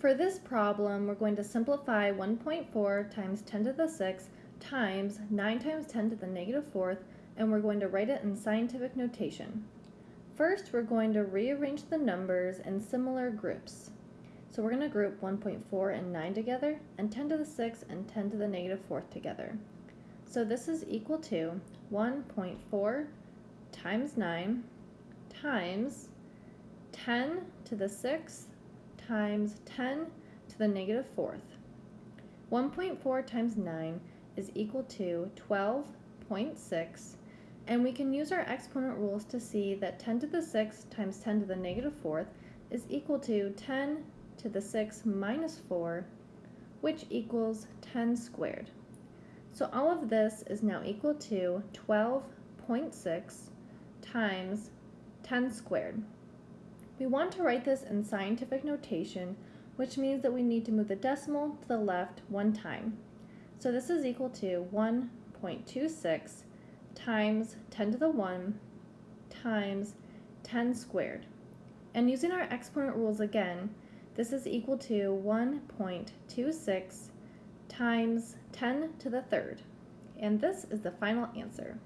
For this problem, we're going to simplify 1.4 times 10 to the 6th times 9 times 10 to the negative 4th, and we're going to write it in scientific notation. First, we're going to rearrange the numbers in similar groups. So we're going to group 1.4 and 9 together, and 10 to the 6th and 10 to the negative 4th together. So this is equal to 1.4 times 9 times 10 to the 6th times 10 to the 4th. 1.4 times 9 is equal to 12.6 and we can use our exponent rules to see that 10 to the 6th times 10 to the negative 4th is equal to 10 to the 6th minus 4 which equals 10 squared. So all of this is now equal to 12.6 times 10 squared. We want to write this in scientific notation, which means that we need to move the decimal to the left one time. So this is equal to 1.26 times 10 to the 1 times 10 squared. And using our exponent rules again, this is equal to 1.26 times 10 to the third. And this is the final answer.